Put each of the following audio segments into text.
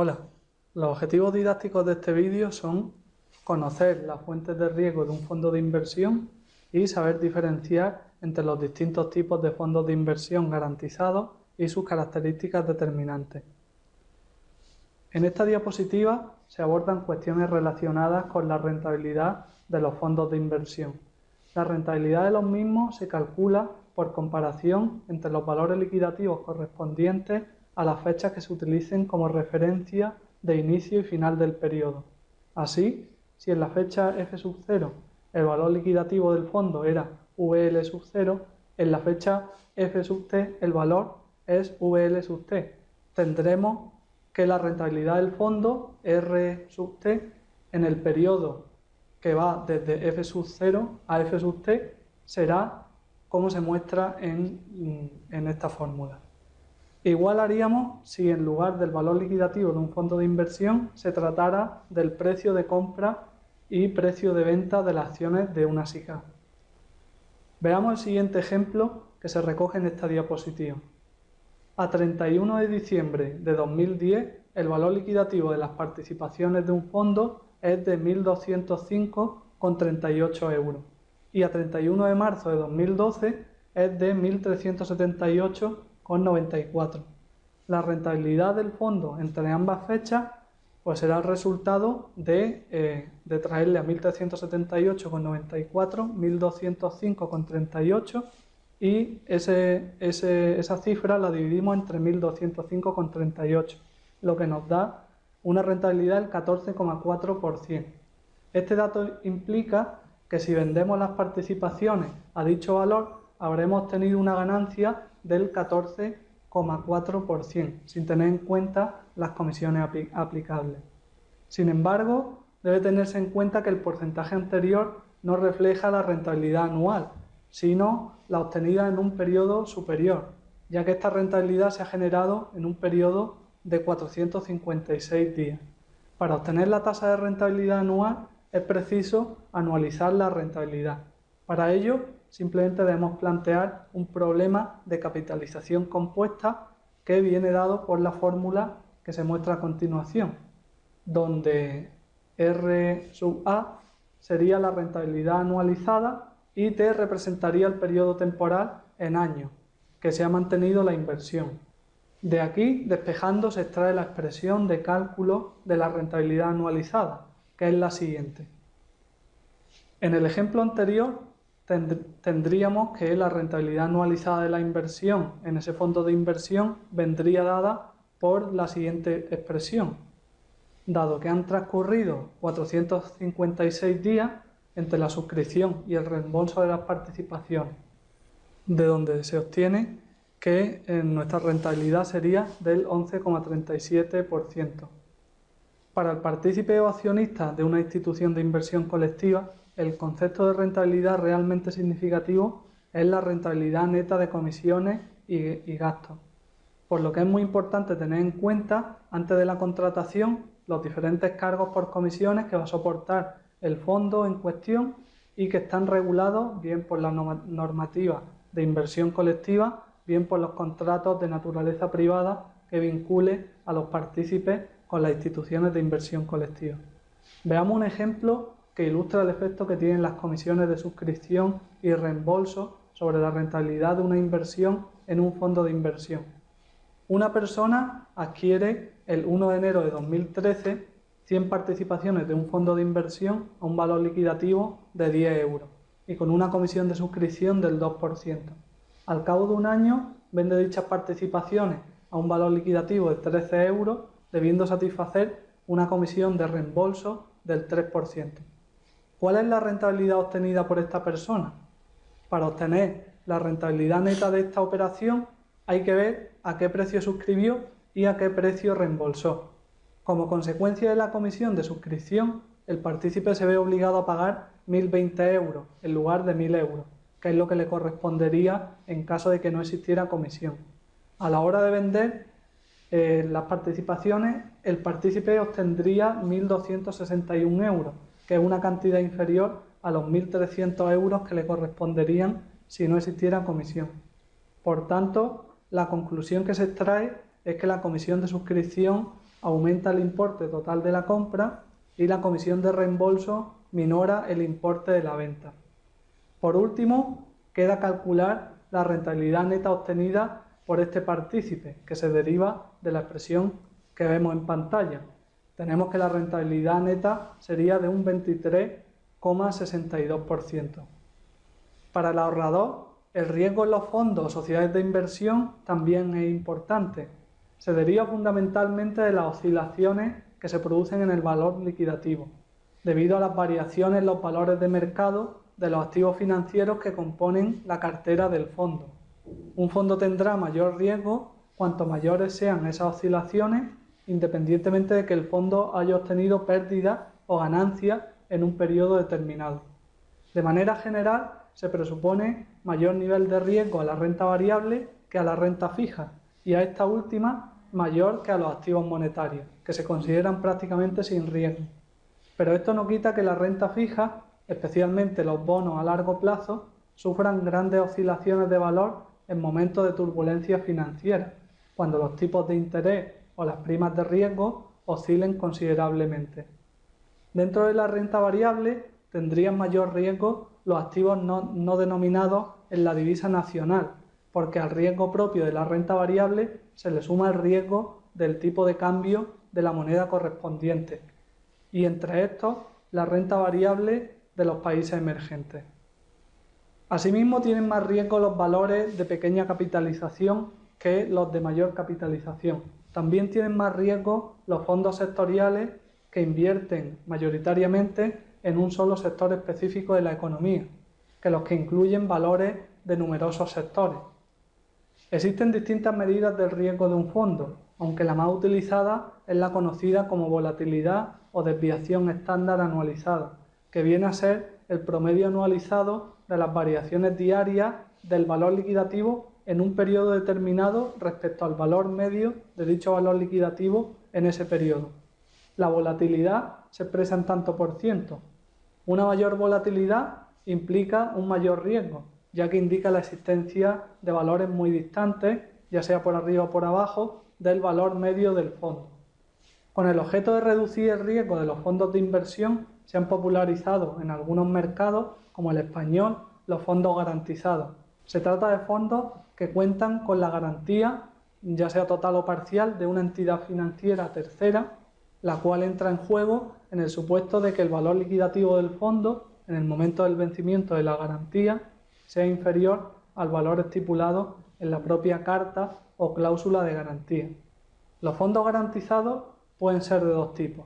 Hola, los objetivos didácticos de este vídeo son conocer las fuentes de riesgo de un fondo de inversión y saber diferenciar entre los distintos tipos de fondos de inversión garantizados y sus características determinantes. En esta diapositiva se abordan cuestiones relacionadas con la rentabilidad de los fondos de inversión. La rentabilidad de los mismos se calcula por comparación entre los valores liquidativos correspondientes a las fechas que se utilicen como referencia de inicio y final del periodo. Así, si en la fecha f sub 0 el valor liquidativo del fondo era VL sub 0, en la fecha f sub t el valor es VL sub t. Tendremos que la rentabilidad del fondo R sub t en el periodo que va desde f sub 0 a f sub t será como se muestra en, en esta fórmula. Igual haríamos si en lugar del valor liquidativo de un fondo de inversión se tratara del precio de compra y precio de venta de las acciones de una SICA. Veamos el siguiente ejemplo que se recoge en esta diapositiva. A 31 de diciembre de 2010, el valor liquidativo de las participaciones de un fondo es de 1.205,38 euros y a 31 de marzo de 2012 es de 1.378 94. La rentabilidad del fondo entre ambas fechas pues será el resultado de, eh, de traerle a 1.378,94, 1.205,38 y ese, esa cifra la dividimos entre 1.205,38, lo que nos da una rentabilidad del 14,4%. Este dato implica que si vendemos las participaciones a dicho valor, habremos tenido una ganancia del 14,4%, sin tener en cuenta las comisiones aplicables. Sin embargo, debe tenerse en cuenta que el porcentaje anterior no refleja la rentabilidad anual, sino la obtenida en un periodo superior, ya que esta rentabilidad se ha generado en un periodo de 456 días. Para obtener la tasa de rentabilidad anual es preciso anualizar la rentabilidad. Para ello, simplemente debemos plantear un problema de capitalización compuesta que viene dado por la fórmula que se muestra a continuación, donde R sub A sería la rentabilidad anualizada y T representaría el periodo temporal en años que se ha mantenido la inversión. De aquí, despejando, se extrae la expresión de cálculo de la rentabilidad anualizada, que es la siguiente. En el ejemplo anterior tendríamos que la rentabilidad anualizada de la inversión en ese fondo de inversión vendría dada por la siguiente expresión. Dado que han transcurrido 456 días entre la suscripción y el reembolso de las participaciones, de donde se obtiene que nuestra rentabilidad sería del 11,37%. Para el partícipe o accionista de una institución de inversión colectiva, el concepto de rentabilidad realmente significativo es la rentabilidad neta de comisiones y, gastos. Por lo que es muy importante tener en cuenta, antes de la contratación, los diferentes cargos por comisiones que va a soportar el fondo en cuestión y que están regulados bien por la normativa de inversión colectiva, bien por los contratos de naturaleza privada que vincule a los partícipes con las instituciones de inversión colectiva. Veamos un ejemplo que ilustra el efecto que tienen las comisiones de suscripción y reembolso sobre la rentabilidad de una inversión en un fondo de inversión. Una persona adquiere el 1 de enero de 2013 100 participaciones de un fondo de inversión a un valor liquidativo de 10 euros y con una comisión de suscripción del 2%. Al cabo de un año vende dichas participaciones a un valor liquidativo de 13 euros, debiendo satisfacer una comisión de reembolso del 3%. ¿Cuál es la rentabilidad obtenida por esta persona? Para obtener la rentabilidad neta de esta operación hay que ver a qué precio suscribió y a qué precio reembolsó. Como consecuencia de la comisión de suscripción, el partícipe se ve obligado a pagar 1.020 euros en lugar de 1.000 euros, que es lo que le correspondería en caso de que no existiera comisión. A la hora de vender eh, las participaciones, el partícipe obtendría 1.261 euros, que es una cantidad inferior a los 1.300 euros que le corresponderían si no existiera comisión. Por tanto, la conclusión que se extrae es que la comisión de suscripción aumenta el importe total de la compra y la comisión de reembolso minora el importe de la venta. Por último, queda calcular la rentabilidad neta obtenida por este partícipe, que se deriva de la expresión que vemos en pantalla. Tenemos que la rentabilidad neta sería de un 23,62%. Para el ahorrador, el riesgo en los fondos o sociedades de inversión también es importante. Se deriva fundamentalmente de las oscilaciones que se producen en el valor liquidativo, debido a las variaciones en los valores de mercado de los activos financieros que componen la cartera del fondo. Un fondo tendrá mayor riesgo cuanto mayores sean esas oscilaciones, independientemente de que el fondo haya obtenido pérdidas o ganancias en un periodo determinado. De manera general, se presupone mayor nivel de riesgo a la renta variable que a la renta fija y a esta última mayor que a los activos monetarios, que se consideran prácticamente sin riesgo. Pero esto no quita que la renta fija, especialmente los bonos a largo plazo, sufran grandes oscilaciones de valor en momentos de turbulencia financiera, cuando los tipos de interés o las primas de riesgo oscilen considerablemente. Dentro de la renta variable tendrían mayor riesgo los activos no, denominados en la divisa nacional, porque al riesgo propio de la renta variable se le suma el riesgo del tipo de cambio de la moneda correspondiente, y entre estos la renta variable de los países emergentes. Asimismo, tienen más riesgo los valores de pequeña capitalización que los de mayor capitalización. También tienen más riesgo los fondos sectoriales que invierten mayoritariamente en un solo sector específico de la economía, que los que incluyen valores de numerosos sectores. Existen distintas medidas del riesgo de un fondo, aunque la más utilizada es la conocida como volatilidad o desviación estándar anualizada, que viene a ser el promedio anualizado de las variaciones diarias del valor liquidativo en un periodo determinado respecto al valor medio de dicho valor liquidativo en ese periodo. La volatilidad se expresa en tanto por ciento. Una mayor volatilidad implica un mayor riesgo, ya que indica la existencia de valores muy distantes, ya sea por arriba o por abajo, del valor medio del fondo. Con el objeto de reducir el riesgo de los fondos de inversión, se han popularizado en algunos mercados, como el español, los fondos garantizados. Se trata de fondos que cuentan con la garantía, ya sea total o parcial, de una entidad financiera tercera la cual entra en juego en el supuesto de que el valor liquidativo del fondo en el momento del vencimiento de la garantía sea inferior al valor estipulado en la propia carta o cláusula de garantía. Los fondos garantizados pueden ser de dos tipos.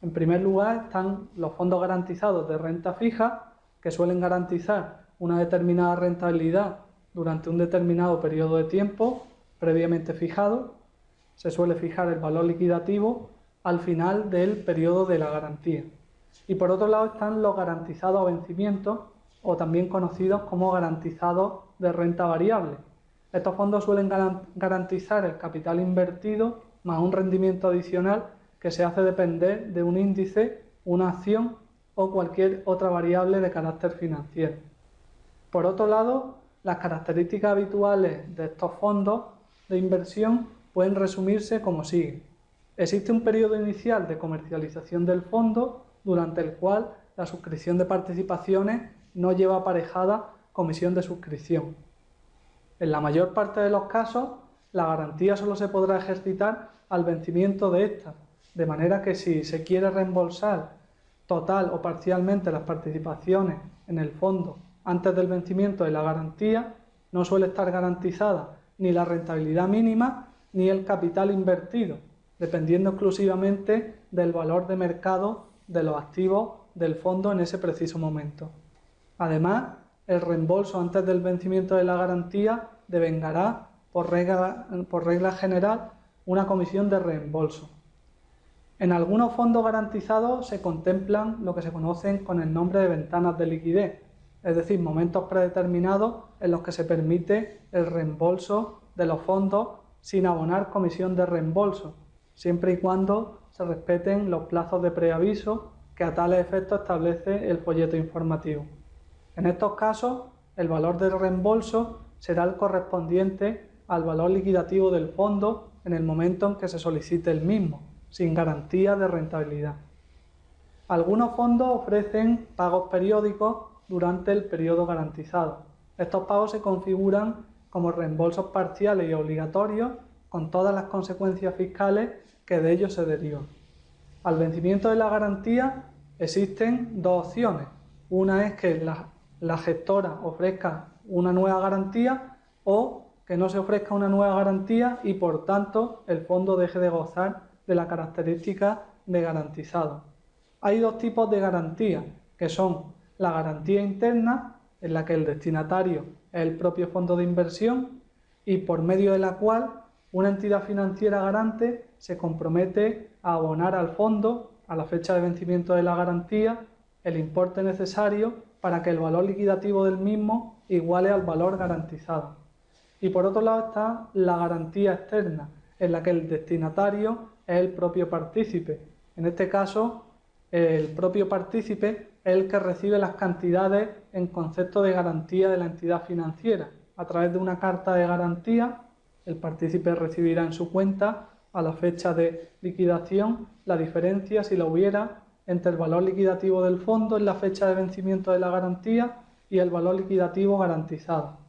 En primer lugar están los fondos garantizados de renta fija, que suelen garantizar una determinada rentabilidad durante un determinado periodo de tiempo previamente fijado. Se suele fijar el valor liquidativo al final del periodo de la garantía. Y por otro lado están los garantizados a vencimiento o también conocidos como garantizados de renta variable. Estos fondos suelen garantizar el capital invertido más un rendimiento adicional que se hace depender de un índice, una acción o cualquier otra variable de carácter financiero. Por otro lado, las características habituales de estos fondos de inversión pueden resumirse como sigue. Existe un periodo inicial de comercialización del fondo durante el cual la suscripción de participaciones no lleva aparejada comisión de suscripción. En la mayor parte de los casos, la garantía solo se podrá ejercitar al vencimiento de esta, de manera que si se quiere reembolsar total o parcialmente las participaciones en el fondo antes del vencimiento de la garantía, no suele estar garantizada ni la rentabilidad mínima ni el capital invertido, dependiendo exclusivamente del valor de mercado de los activos del fondo en ese preciso momento. Además, el reembolso antes del vencimiento de la garantía devengará, por regla, por regla general, una comisión de reembolso. En algunos fondos garantizados se contemplan lo que se conocen con el nombre de ventanas de liquidez, es decir, momentos predeterminados en los que se permite el reembolso de los fondos sin abonar comisión de reembolso, siempre y cuando se respeten los plazos de preaviso que a tales efectos establece el folleto informativo. En estos casos, el valor del reembolso será el correspondiente al valor liquidativo del fondo en el momento en que se solicite el mismo, sin garantía de rentabilidad. Algunos fondos ofrecen pagos periódicos durante el periodo garantizado. Estos pagos se configuran como reembolsos parciales y obligatorios con todas las consecuencias fiscales que de ellos se derivan. Al vencimiento de la garantía existen dos opciones. Una es que la, la gestora ofrezca una nueva garantía o que no se ofrezca una nueva garantía y por tanto el fondo deje de gozar de la característica de garantizado. Hay dos tipos de garantía, que son la garantía interna, en la que el destinatario es el propio fondo de inversión y por medio de la cual una entidad financiera garante se compromete a abonar al fondo a la fecha de vencimiento de la garantía el importe necesario para que el valor liquidativo del mismo iguale al valor garantizado. Y por otro lado está la garantía externa, en la que el destinatario es el propio partícipe. En este caso, el propio partícipe el que recibe las cantidades en concepto de garantía de la entidad financiera. A través de una carta de garantía, el partícipe recibirá en su cuenta a la fecha de liquidación la diferencia, si la hubiera, entre el valor liquidativo del fondo en la fecha de vencimiento de la garantía y el valor liquidativo garantizado.